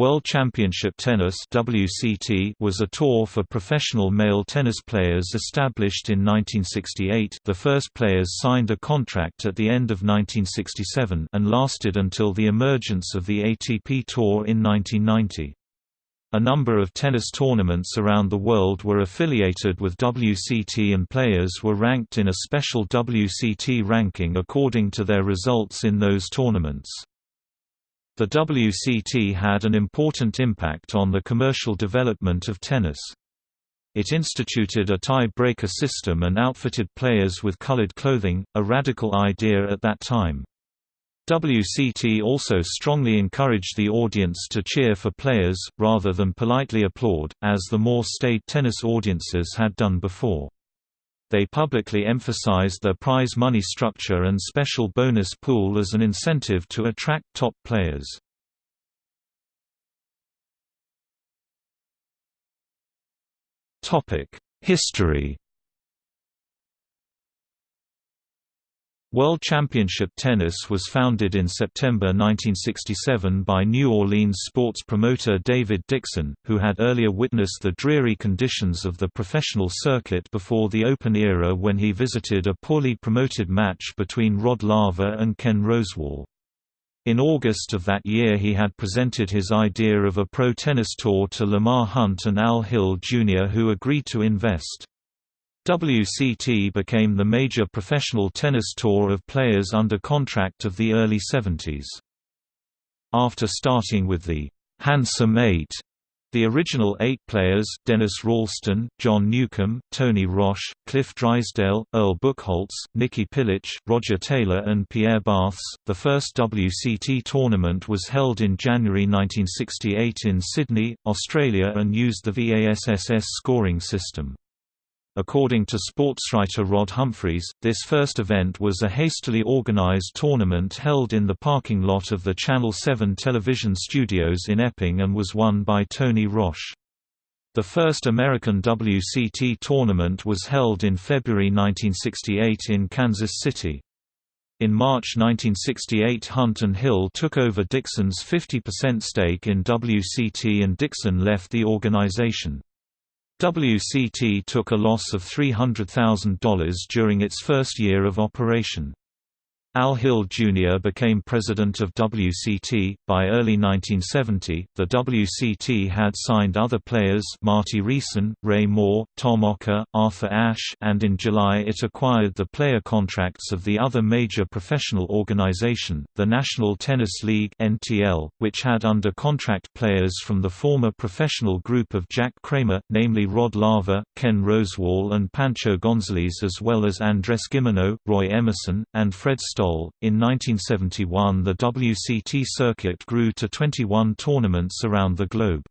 World Championship Tennis WCT was a tour for professional male tennis players established in 1968 the first players signed a contract at the end of 1967 and lasted until the emergence of the ATP Tour in 1990. A number of tennis tournaments around the world were affiliated with WCT and players were ranked in a special WCT ranking according to their results in those tournaments. The WCT had an important impact on the commercial development of tennis. It instituted a tie-breaker system and outfitted players with colored clothing, a radical idea at that time. WCT also strongly encouraged the audience to cheer for players, rather than politely applaud, as the more staid tennis audiences had done before. They publicly emphasized their prize money structure and special bonus pool as an incentive to attract top players. History World Championship Tennis was founded in September 1967 by New Orleans sports promoter David Dixon, who had earlier witnessed the dreary conditions of the professional circuit before the Open era when he visited a poorly promoted match between Rod Laver and Ken Rosewall. In August of that year he had presented his idea of a pro tennis tour to Lamar Hunt and Al Hill Jr. who agreed to invest. WCT became the major professional tennis tour of players under contract of the early 70s. After starting with the Handsome Eight, the original eight players Dennis Ralston, John Newcombe, Tony Roche, Cliff Drysdale, Earl Buchholz, Nicky Pilic, Roger Taylor and Pierre Barthès. The first WCT tournament was held in January 1968 in Sydney, Australia and used the VASSS scoring system. According to sportswriter Rod Humphreys, this first event was a hastily organized tournament held in the parking lot of the Channel 7 television studios in Epping and was won by Tony Roche. The first American WCT tournament was held in February 1968 in Kansas City. In March 1968 Hunt and Hill took over Dixon's 50% stake in WCT and Dixon left the organization. WCT took a loss of $300,000 during its first year of operation. Al Hill Jr. became president of WCT. By early 1970, the WCT had signed other players Marty Riessen, Ray Moore, Tom Okker, Arthur Ashe, and in July it acquired the player contracts of the other major professional organization, the National Tennis League (NTL), which had under contract players from the former professional group of Jack Kramer, namely Rod Laver, Ken Rosewall, and Pancho Gonzalez, as well as Andres Gimeno, Roy Emerson, and Fred In 1971 the WCT circuit grew to 21 tournaments around the globe.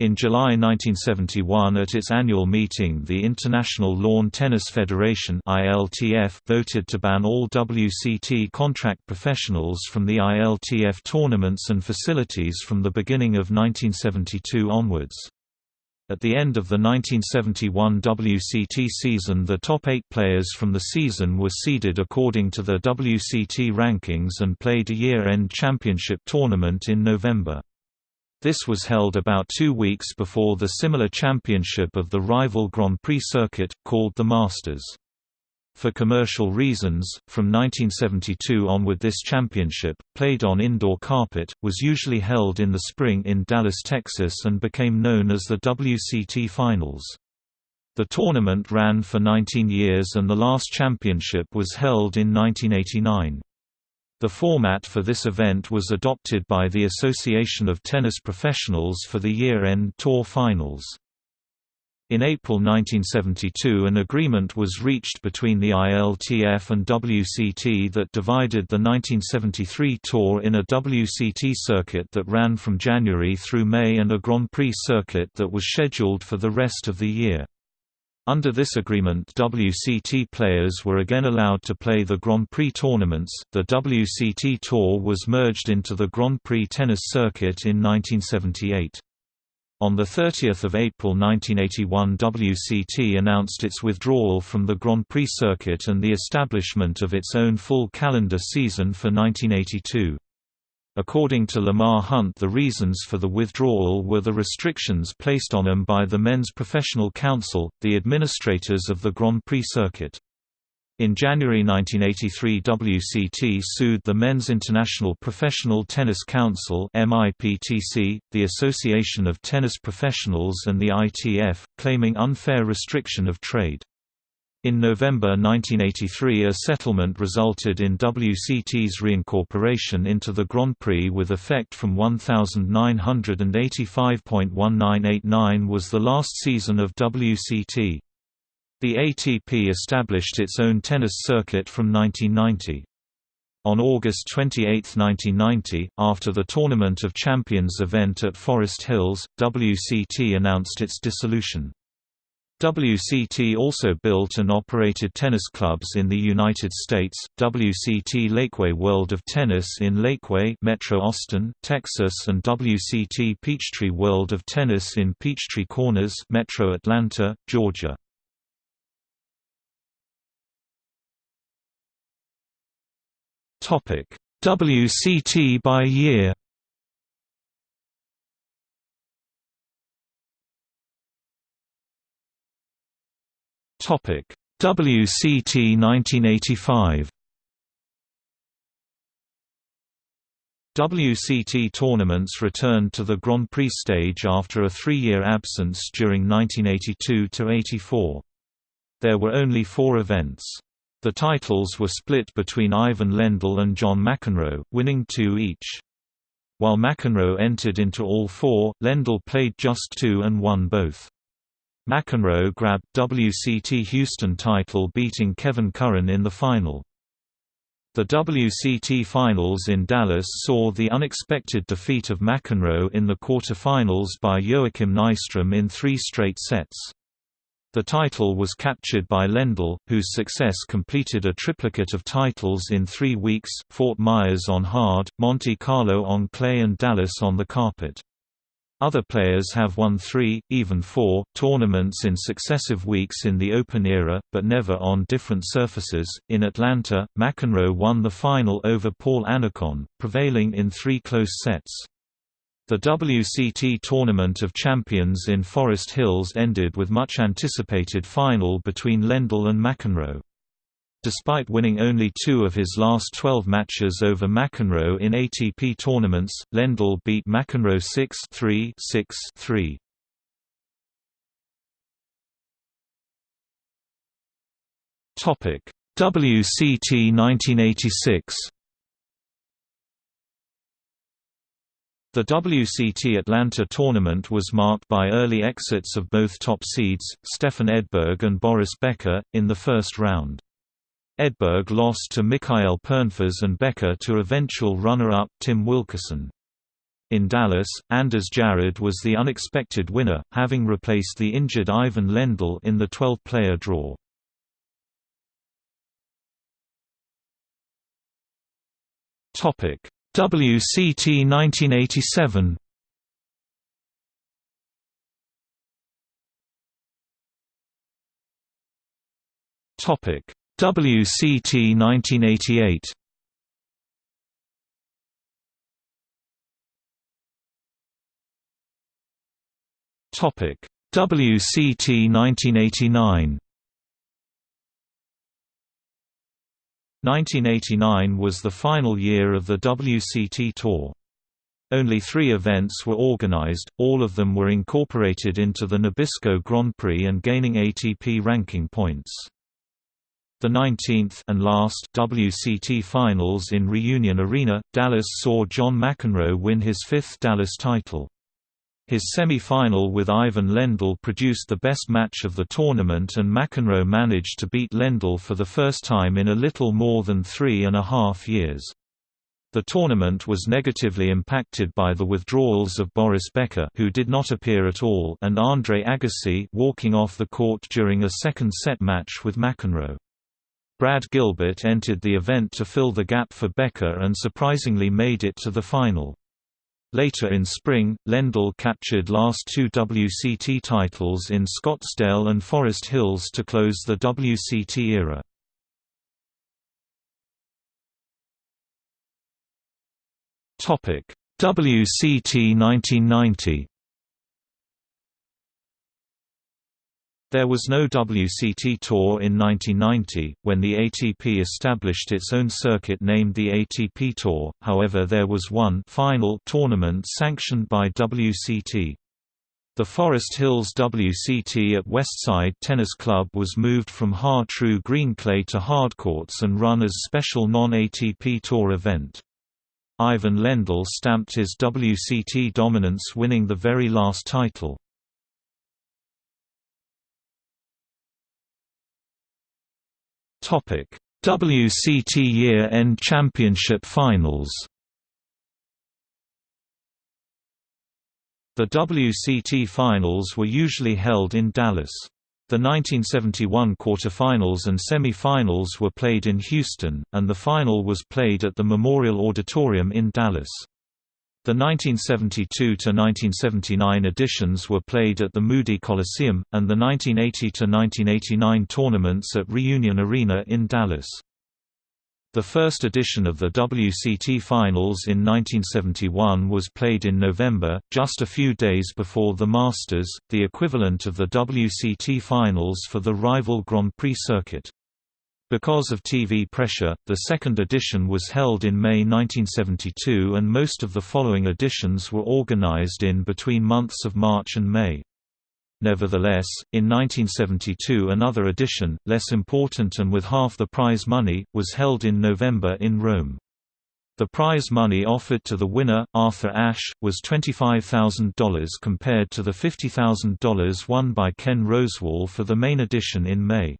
In July 1971 at its annual meeting the International Lawn Tennis Federation ILTF voted to ban all WCT contract professionals from the ILTF tournaments and facilities from the beginning of 1972 onwards. At the end of the 1971 WCT season the top eight players from the season were seeded according to the WCT rankings and played a year-end championship tournament in November. This was held about two weeks before the similar championship of the rival Grand Prix circuit, called the Masters. For commercial reasons, from 1972 onward this championship, played on indoor carpet, was usually held in the spring in Dallas, Texas and became known as the WCT Finals. The tournament ran for 19 years and the last championship was held in 1989. The format for this event was adopted by the Association of Tennis Professionals for the year-end Tour Finals. In April 1972 an agreement was reached between the ILTF and WCT that divided the 1973 tour in a WCT circuit that ran from January through May and a Grand Prix circuit that was scheduled for the rest of the year. Under this agreement, WCT players were again allowed to play the Grand Prix tournaments. The WCT Tour was merged into the Grand Prix tennis circuit in 1978. On 30 April 1981 WCT announced its withdrawal from the Grand Prix circuit and the establishment of its own full calendar season for 1982. According to Lamar Hunt the reasons for the withdrawal were the restrictions placed on them by the Men's Professional Council, the administrators of the Grand Prix circuit. In January 1983 WCT sued the Men's International Professional Tennis Council the Association of Tennis Professionals and the ITF, claiming unfair restriction of trade. In November 1983 a settlement resulted in WCT's reincorporation into the Grand Prix with effect from 1985.1989 was the last season of WCT. The ATP established its own tennis circuit from 1990. On August 28, 1990, after the Tournament of Champions event at Forest Hills, WCT announced its dissolution. WCT also built and operated tennis clubs in the United States, WCT Lakeway World of Tennis in Lakeway Metro Austin, Texas and WCT Peachtree World of Tennis in Peachtree Corners Metro Atlanta, Georgia. WCT by year Topic: WCT 1985. WCT tournaments returned to the Grand Prix stage after a three-year absence during 1982–84. There were only four events. The titles were split between Ivan Lendl and John McEnroe, winning two each. While McEnroe entered into all four, Lendl played just two and won both. McEnroe grabbed WCT Houston title beating Kevin Curran in the final. The WCT Finals in Dallas saw the unexpected defeat of McEnroe in the quarterfinals by Joachim Nystrom in three straight sets. The title was captured by Lendl, whose success completed a triplicate of titles in three weeks, Fort Myers on hard, Monte Carlo on clay and Dallas on the carpet. Other players have won three, even four, tournaments in successive weeks in the Open era, but never on different surfaces. In Atlanta, McEnroe won the final over Paul Annacone, prevailing in three close sets. The WCT Tournament of Champions in Forest Hills ended with much anticipated final between Lendl and McEnroe. Despite winning only two of his last 12 matches over McEnroe in ATP tournaments, Lendl beat McEnroe 6-3 6-3. Topic: WCT 1986. The WCT Atlanta tournament was marked by early exits of both top seeds, Stefan Edberg and Boris Becker, in the first round. Edberg lost to Mikael Pernfors and Becker to eventual runner-up Tim Wilkison. In Dallas, Anders Jarryd was the unexpected winner, having replaced the injured Ivan Lendl in the 12-player draw. WCT 1987 Topic. WCT 1988 Topic. WCT 1989 1989 was the final year of the WCT Tour. Only three events were organized, all of them were incorporated into the Nabisco Grand Prix and gaining ATP ranking points. The 19th and last WCT Finals in Reunion Arena, Dallas saw John McEnroe win his fifth Dallas title. His semi-final with Ivan Lendl produced the best match of the tournament and McEnroe managed to beat Lendl for the first time in a little more than three and a half years. The tournament was negatively impacted by the withdrawals of Boris Becker who did not appear at all and Andre Agassi walking off the court during a second set match with McEnroe. Brad Gilbert entered the event to fill the gap for Becker and surprisingly made it to the final. Later in spring, Lendl captured last two WCT titles in Scottsdale and Forest Hills to close the WCT era. – WCT 1990 There was no WCT Tour in 1990, when the ATP established its own circuit named the ATP Tour, however there was one final tournament sanctioned by WCT. The Forest Hills WCT at Westside Tennis Club was moved from Har-Tru green clay to hardcourts and run as special non-ATP Tour event. Ivan Lendl stamped his WCT dominance winning the very last title. Topic: WCT Year-End Championship Finals. The WCT Finals were usually held in Dallas. The 1971 quarterfinals and semi-finals were played in Houston, and the final was played at the Memorial Auditorium in Dallas. The 1972–1979 editions were played at the Moody Coliseum, and the 1980–1989 tournaments at Reunion Arena in Dallas. The first edition of the WCT Finals in 1971 was played in November, just a few days before the Masters, the equivalent of the WCT Finals for the rival Grand Prix circuit. Because of TV pressure, the second edition was held in May 1972 and most of the following editions were organized in between months of March and May. Nevertheless, in 1972 another edition, less important and with half the prize money, was held in November in Rome. The prize money offered to the winner, Arthur Ashe, was $25,000 compared to the $50,000 won by Ken Rosewall for the main edition in May.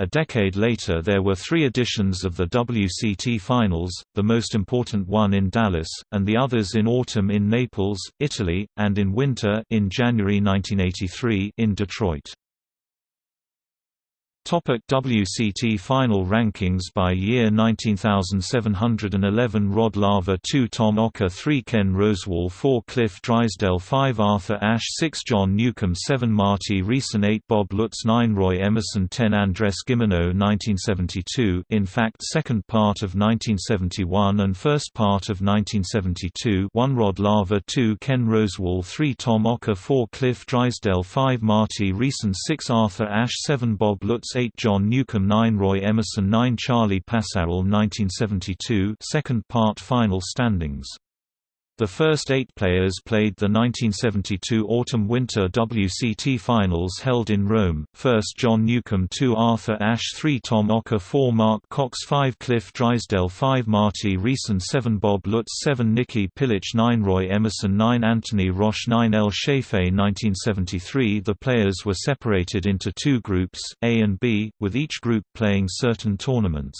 A decade later there were three editions of the WCT Finals, the most important one in Dallas, and the others in autumn in Naples, Italy, and in winter in January 1983 in Detroit. Topic WCT Final rankings by year 19711 Rod Laver 2 Tom Okker 3 Ken Rosewall 4 Cliff Drysdale 5 Arthur Ashe 6 John Newcombe 7 Marty Riessen 8 Bob Lutz 9 Roy Emerson 10 Andres Gimeno 1972 in fact second part of 1971 and first part of 1972 1 Rod Laver 2 Ken Rosewall 3 Tom Okker 4 Cliff Drysdale 5 Marty Riessen 6 Arthur Ashe 7 Bob Lutz 8 John Newcombe 9 Roy Emerson 9 Charlie Pasarell 1972 second part final standings the first eight players played the 1972 Autumn-Winter WCT Finals held in Rome, first John Newcombe 2 Arthur Ashe 3 Tom Okker 4 Mark Cox 5 Cliff Drysdale 5 Marty Riessen 7 Bob Lutz 7 Nicky Pilic 9 Roy Emerson 9 Anthony Roche 9 El Shafei 1973 The players were separated into two groups, A and B, with each group playing certain tournaments.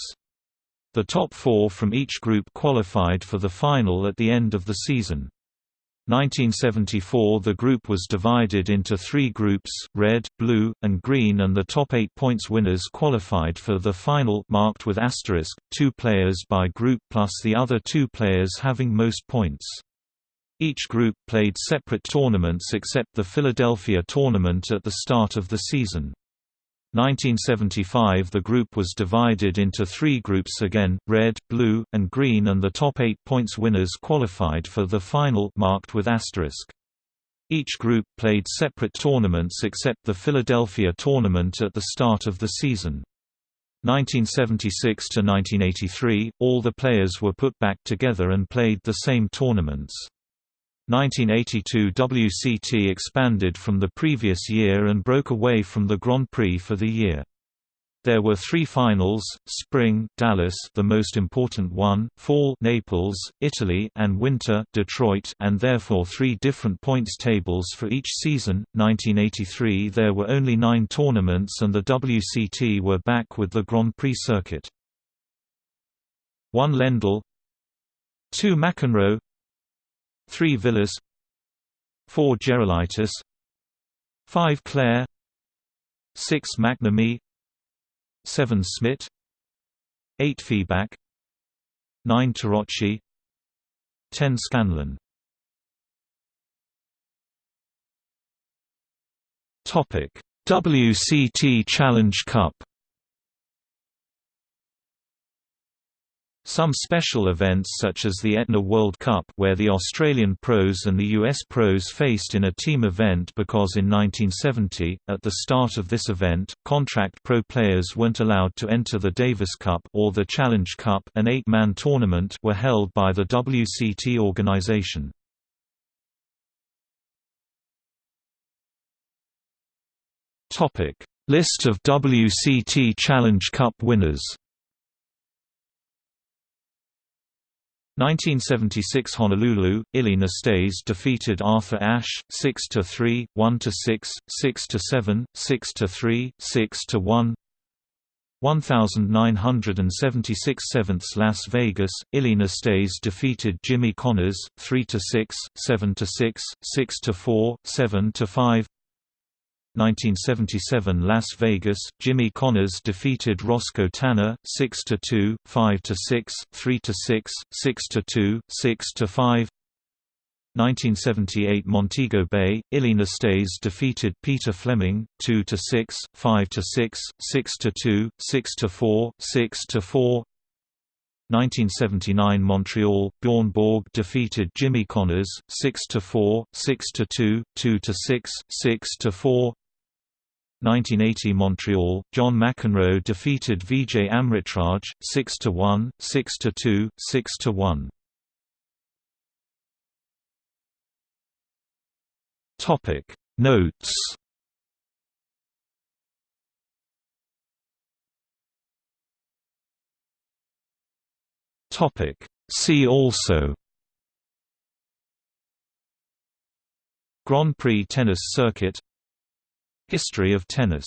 The top four from each group qualified for the final at the end of the season. 1974 The group was divided into three groups, red, blue, and green and the top eight points winners qualified for the final marked with asterisk, two players by group plus the other two players having most points. Each group played separate tournaments except the Philadelphia tournament at the start of the season. 1975 The group was divided into three groups again, red, blue, and green and the top eight points winners qualified for the final marked with asterisk. Each group played separate tournaments except the Philadelphia tournament at the start of the season. 1976 to 1983, all the players were put back together and played the same tournaments. 1982 WCT expanded from the previous year and broke away from the Grand Prix for the year. There were three finals: spring, Dallas, the most important one; fall, Naples, Italy, and winter, Detroit, and therefore three different points tables for each season. 1983 there were only 9 tournaments and the WCT were back with the Grand Prix circuit. 1 Lendl 2 McEnroe 3 Vilas 4 Gerulaitis 5 Clerc 6 McNamee 7 Smith 8 Fibak 9 Taroczy 10 Scanlon Topic. WCT Challenge Cup Some special events such as the Aetna World Cup where the Australian pros and the US pros faced in a team event because in 1970, at the start of this event, contract pro players weren't allowed to enter the Davis Cup or the Challenge Cup an eight-man tournament were held by the WCT organization. List of WCT Challenge Cup winners 1976 Honolulu, Ilie Nastase defeated Arthur Ashe 6 to 3, 1 to 6, 6 to 7, 6 to 3, 6 to 1. 1976 7th Las Vegas, Ilie Nastase defeated Jimmy Connors 3 to 6, 7 to 6, 6 to 4, 7 to 5. 1977 Las Vegas, Jimmy Connors defeated Roscoe Tanner 6 to 2, 5 to 6, 3 to 6, 6 to 2, 6 to 5. 1978 Montego Bay, Ilie Nastase defeated Peter Fleming 2 to 6, 5 to 6, 6 to 2, 6 to 4, 6 to 4. 1979 Montreal, Bjorn Borg defeated Jimmy Connors 6 to 4, 6 to 2, 2 to 6, 6 to 4. 1980 Montreal, John McEnroe defeated Vijay Amritraj 6–1, 6–2, 6–1. Topic Notes. Topic See also. Grand Prix tennis circuit History of tennis